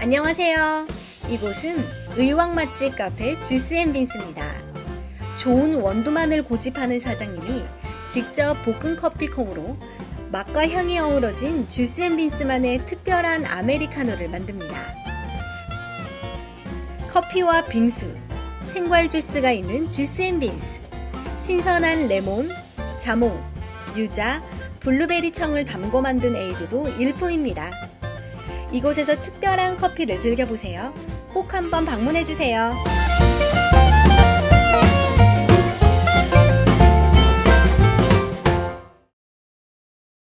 안녕하세요. 이곳은 의왕 맛집 카페 주스 앤 빈스입니다. 좋은 원두만을 고집하는 사장님이 직접 볶은 커피콩으로 맛과 향이 어우러진 주스 앤 빈스만의 특별한 아메리카노를 만듭니다. 커피와 빙수, 생과일 주스가 있는 주스 앤 빈스. 신선한 레몬, 자몽, 유자, 블루베리 청을 담고 만든 에이드도 일품입니다. 이곳에서 특별한 커피를 즐겨보세요. 꼭 한번 방문해주세요.